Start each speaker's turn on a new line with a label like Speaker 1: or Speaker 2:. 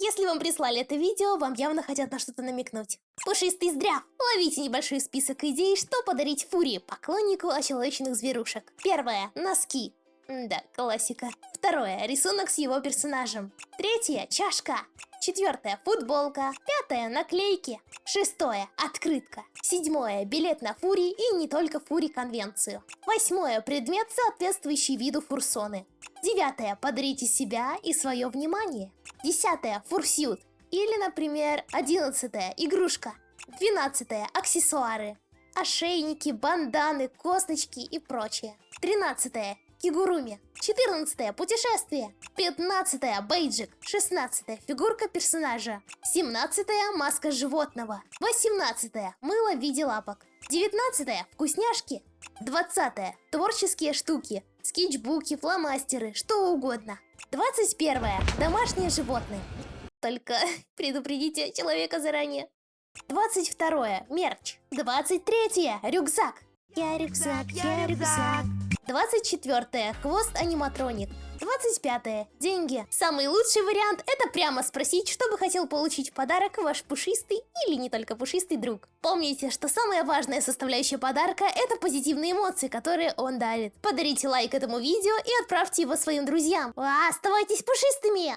Speaker 1: Если вам прислали это видео, вам явно хотят на что-то намекнуть. Пушистый здрав! Ловите небольшой список идей, что подарить Фури, поклоннику очеловеченных зверушек. Первое. Носки. Да, классика. Второе. Рисунок с его персонажем. Третье. Чашка. Четвертое. Футболка. Пятое. Наклейки. Шестое. Открытка. Седьмое. Билет на Фури и не только Фури конвенцию. Восьмое. Предмет, соответствующий виду фурсоны. Девятое. Подарите себя и свое внимание. Десятое. Фурсют. Или, например, одиннадцатое. Игрушка. Двенадцатое. Аксессуары. Ошейники, банданы, косточки и прочее. Тринадцатое. Кигуруми. 14 путешествие. 15 бейджик. 16 фигурка персонажа. 17 маска животного. 18 мыло в виде лапок. 19 вкусняшки. 20 творческие штуки. Скетчбуки, фломастеры, что угодно. 21 домашние животные. Только предупредите человека заранее. 22 мерч. 23 рюкзак. Я рюкзак, я рюкзак. 24 хвост аниматроник. 25 деньги. Самый лучший вариант это прямо спросить, что бы хотел получить в подарок ваш пушистый или не только пушистый друг. Помните, что самая важная составляющая подарка это позитивные эмоции, которые он дарит. Подарите лайк этому видео и отправьте его своим друзьям. А, оставайтесь пушистыми!